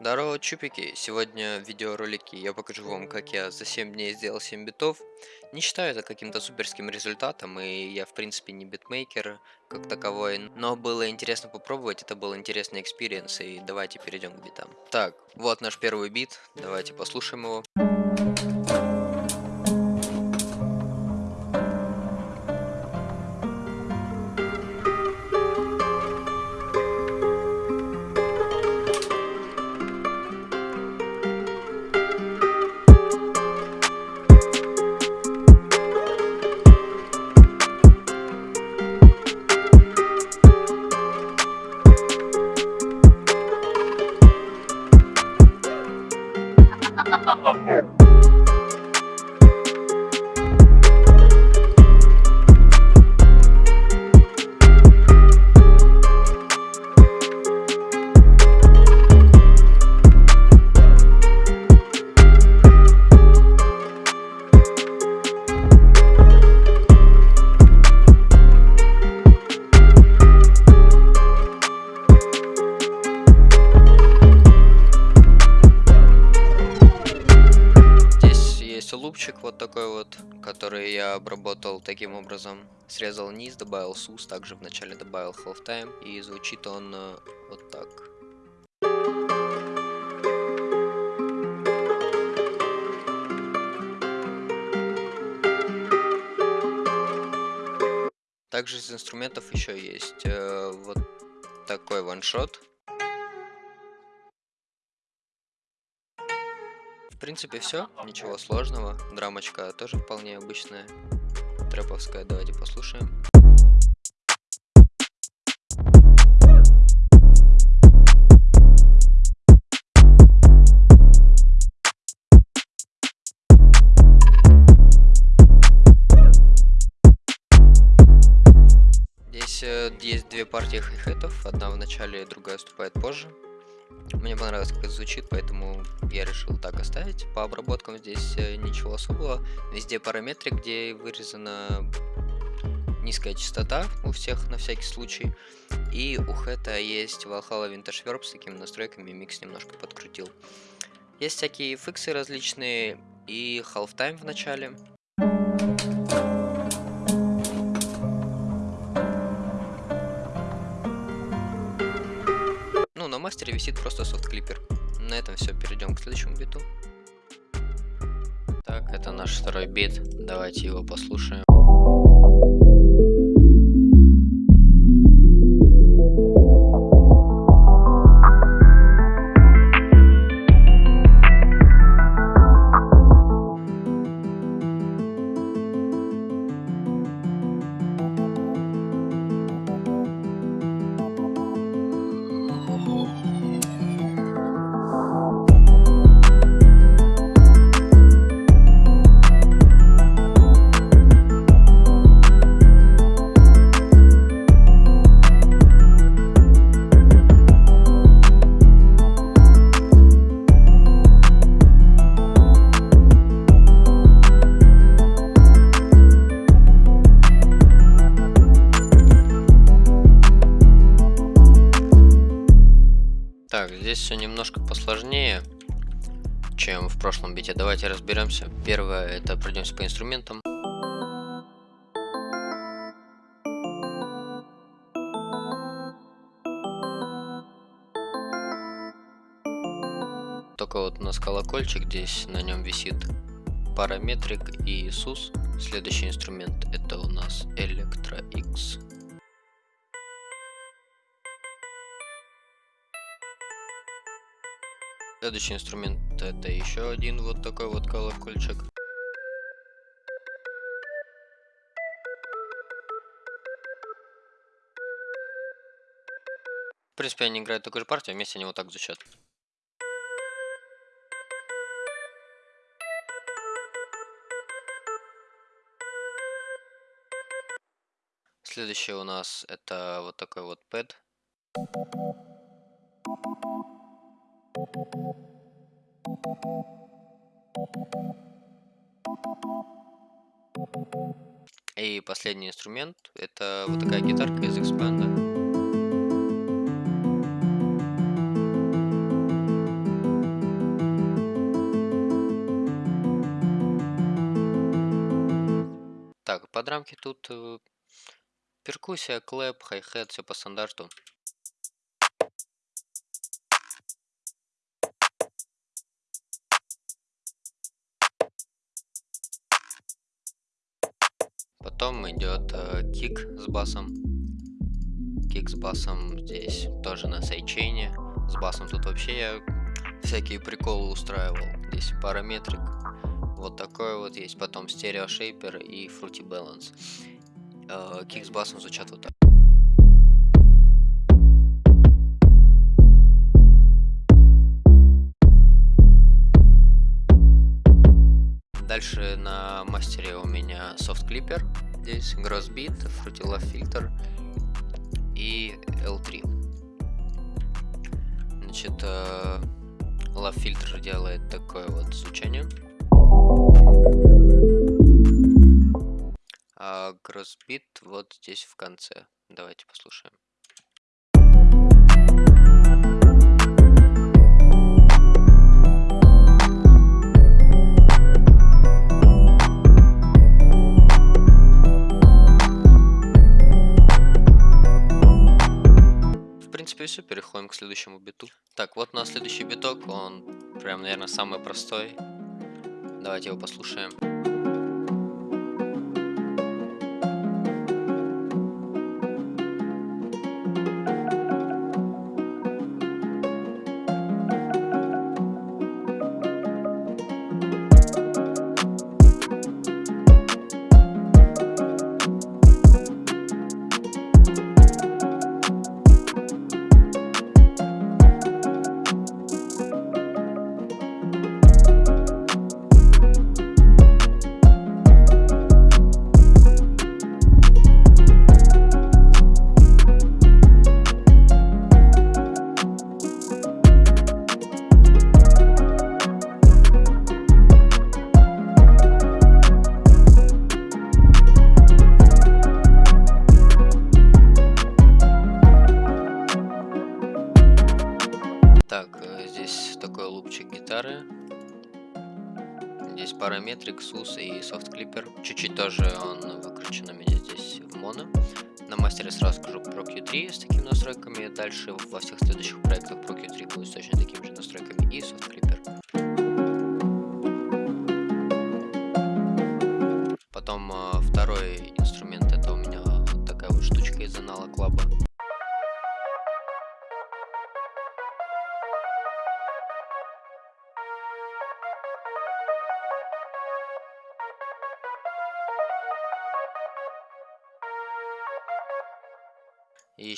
Здорово, чупики! Сегодня в видеоролике я покажу вам, как я за 7 дней сделал 7 битов. Не считаю это каким-то суперским результатом, и я в принципе не битмейкер как таковой, но было интересно попробовать, это был интересный experience, и давайте перейдем к битам. Так, вот наш первый бит, давайте послушаем его. Лупчик вот такой вот, который я обработал таким образом. Срезал низ, добавил сус, также вначале добавил halftime, и звучит он э, вот так. Также из инструментов еще есть э, вот такой ваншот. Принципе, все. Ничего сложного. Драмочка тоже вполне обычная. Трэповская. Давайте послушаем. Здесь э, есть две партии хай-хетов. Одна в начале, другая вступает позже. Мне понравилось, как это звучит, поэтому я решил так оставить. По обработкам здесь э, ничего особого. Везде параметры, где вырезана низкая частота у всех на всякий случай. И у хэта есть Valhalla Vintage Verb с такими настройками, микс немножко подкрутил. Есть всякие фиксы различные и halftime в начале. Мастере висит просто софт-клипер. На этом все, перейдем к следующему биту. Так, это наш второй бит. Давайте его послушаем. Давайте разберемся. Первое, это пройдемся по инструментам. Только вот у нас колокольчик, здесь на нем висит параметрик и Иисус. Следующий инструмент это у нас Electra X. Следующий инструмент это еще один вот такой вот колокольчик. В принципе, они играют такую же партию, вместе они вот так звучат. Следующее у нас это вот такой вот пэд. И последний инструмент это вот такая гитарка из X-Band. Так, подрамки тут э, перкуссия, клэп, хай-хет, все по стандарту. Потом идет э, кик с басом. Кик с басом здесь тоже на сайчейне. С басом тут вообще я всякие приколы устраивал. Здесь параметрик. Вот такой вот есть. Потом стерео шейпер и Fruity Balance. Э, кик с басом звучат вот так. Дальше на мастере у меня Soft Clipper, здесь Grossbeat, Fruity Love Filter и L3. Значит, э, Love Filter делает такое вот звучание. А Grossbeat вот здесь в конце. Давайте послушаем. Принципе, все. Переходим к следующему биту. Так, вот у нас следующий биток. Он прям, наверное, самый простой. Давайте его послушаем.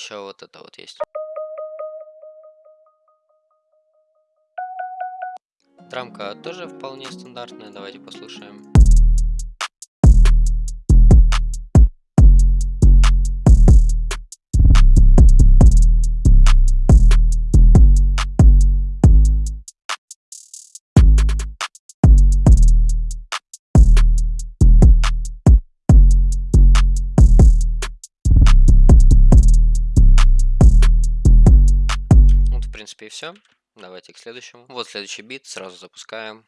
Еще вот это вот есть. Драмка тоже вполне стандартная, давайте послушаем. Все. Давайте к следующему. Вот следующий бит, сразу запускаем.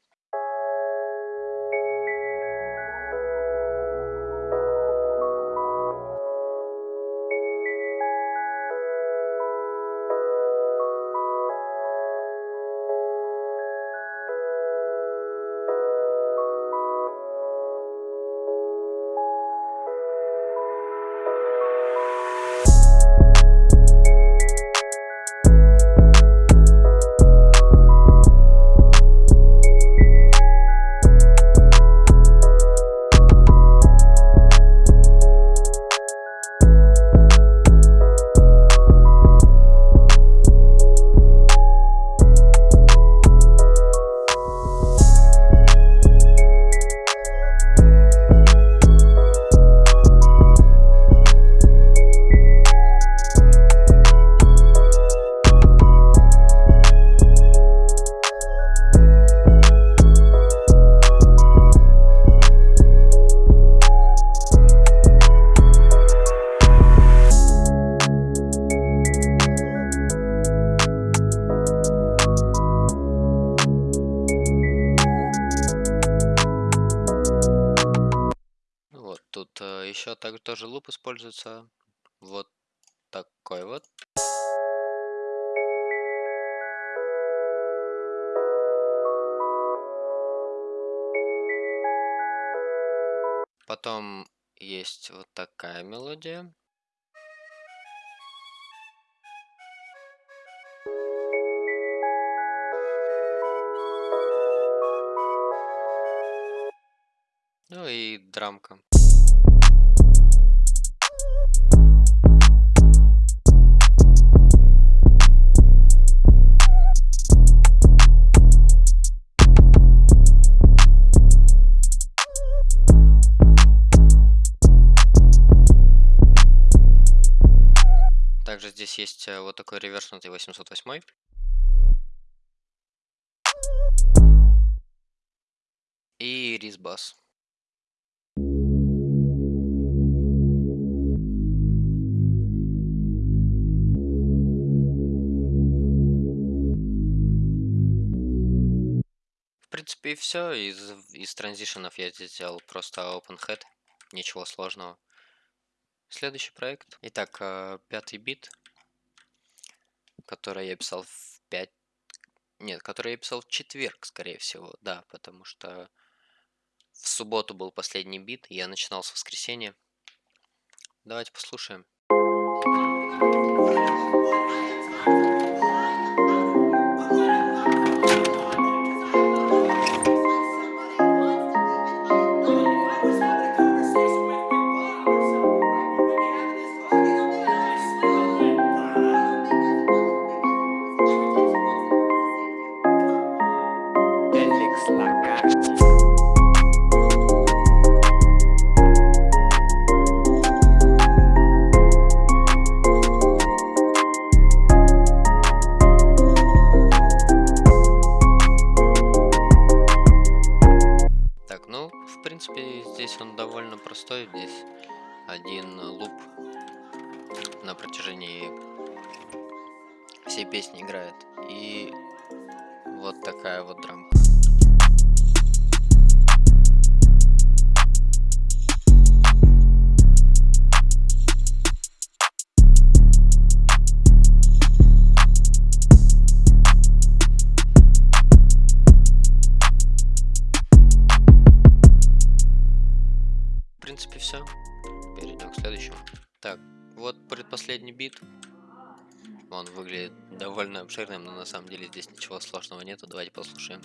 Используется. Вот такой вот. Потом есть вот такая мелодия. Ну и драмка. Есть э, вот такой реверснутый 808. И ризбас. В принципе, и все. Из, из транзишенов я здесь сделал просто open head. Ничего сложного. Следующий проект. Итак, э, пятый бит, который я писал в 5... Нет, который я писал в четверг, скорее всего. Да, потому что в субботу был последний бит, и я начинал с воскресенья. Давайте послушаем. Эликс здесь он довольно простой. Здесь один луп на протяжении всей песни играет. И вот такая вот драмка. Вот предпоследний бит. Он выглядит довольно обширным, но на самом деле здесь ничего сложного нету. Давайте послушаем.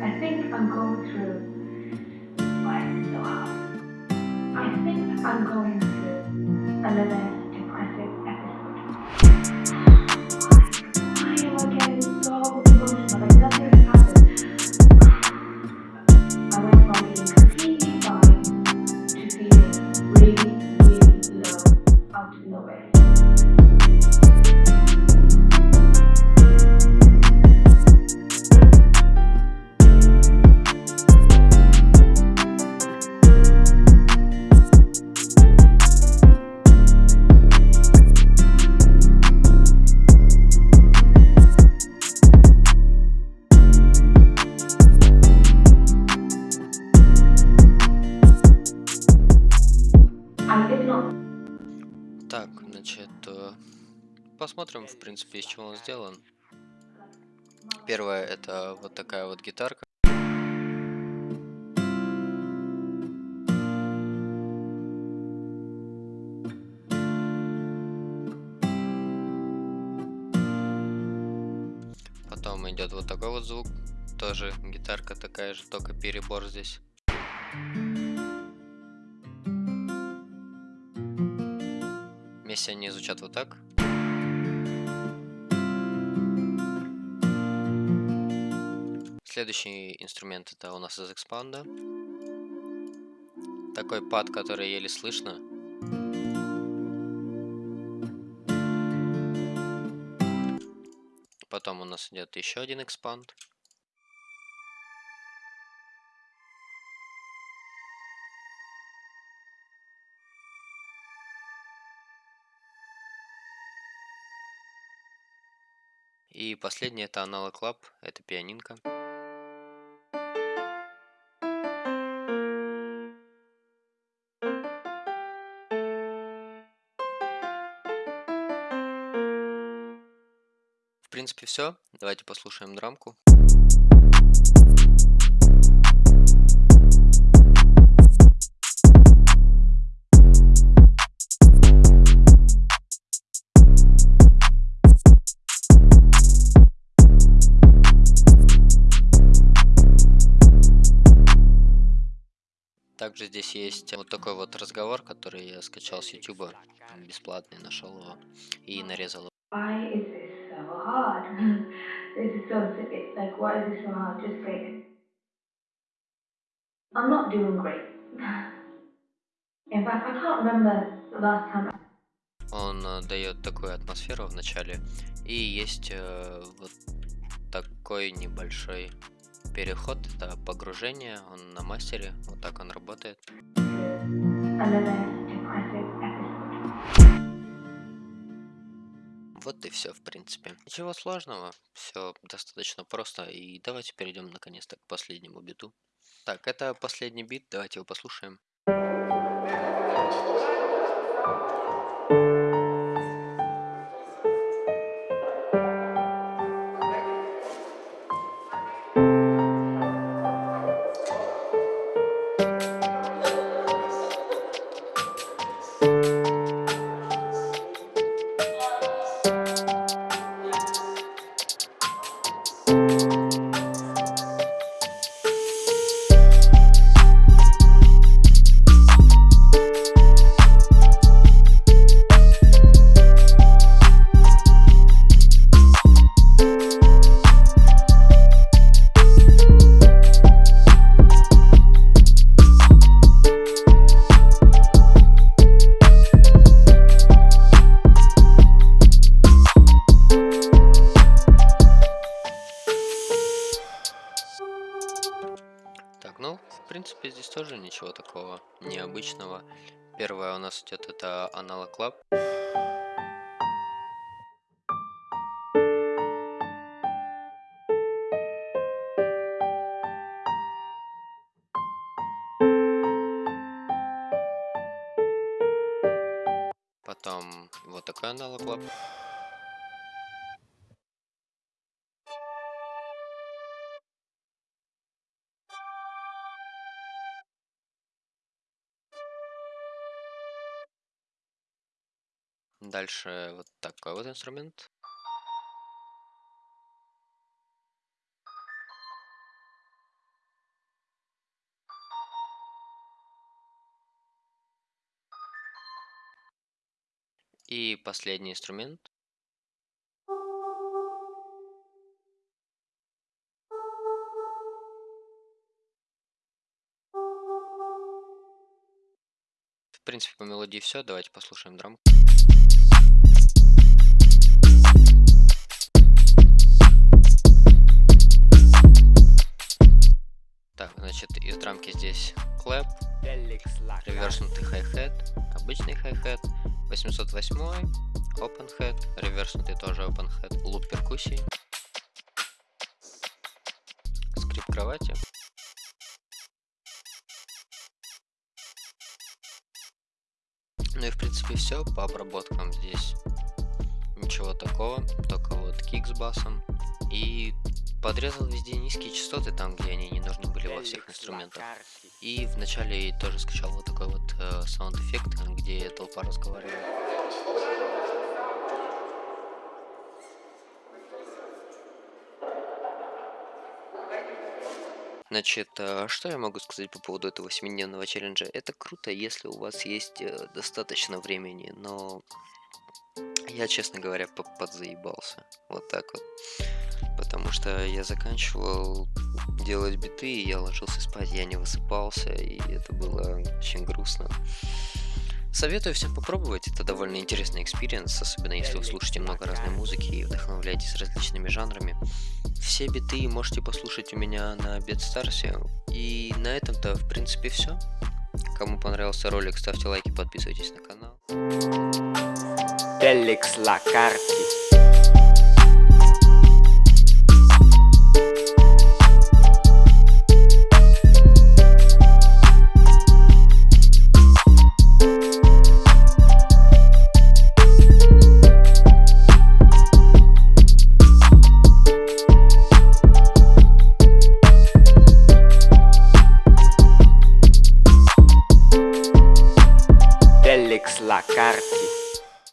I think I'm going through, I'm going through another посмотрим, в принципе, из чего он сделан. Первое, это вот такая вот гитарка. Потом идет вот такой вот звук. Тоже гитарка такая же, только перебор здесь. Вместе они звучат вот так. Следующий инструмент это у нас из экспанда. Такой пад, который еле слышно. Потом у нас идет еще один экспанд. И последний это аналог лап, это пианинка. Все. Давайте послушаем драмку. Также здесь есть вот такой вот разговор, который я скачал с YouTube, бесплатный, нашел его и нарезал. This is so silly. Like, why is this so hard? Just say it. I'm not doing great. In fact, I can't remember the last time Он э, дает такую атмосферу в начале, и есть э, вот такой небольшой переход, это погружение, он на мастере, вот так он работает. another depressive Вот и все, в принципе. Ничего сложного, все достаточно просто, и давайте перейдем наконец-то к последнему биту. Так, это последний бит, давайте его послушаем. Так, тоже ничего такого необычного. Первое у нас идет это Analog Lab. Потом вот такой Analog Lab. Дальше вот такой вот инструмент. И последний инструмент. В принципе, по мелодии все. Давайте послушаем драм. 808, open head, реверснутый тоже open head, луп перкуссии, скрип кровати. Ну и в принципе все по обработкам здесь. Ничего такого, только вот кик с басом. И подрезал везде низкие частоты, там где они не нужны были во всех инструментах. И вначале тоже скачал вот такой вот э, sound effect, где толпа разговаривает. Значит, э, что я могу сказать по поводу этого семидневного челленджа? Это круто, если у вас есть э, достаточно времени, но я, честно говоря, по- подзаебался. Вот так вот. Потому что я заканчивал делать биты, и я ложился спать, я не высыпался, и это было очень грустно. Советую всем попробовать, это довольно интересный experience, особенно если вы слушаете много разной музыки и вдохновляетесь различными жанрами. Все биты можете послушать у меня на BeatStars е. И на этом-то, в принципе, все. Кому понравился ролик, ставьте лайки, подписывайтесь на канал. La Carti.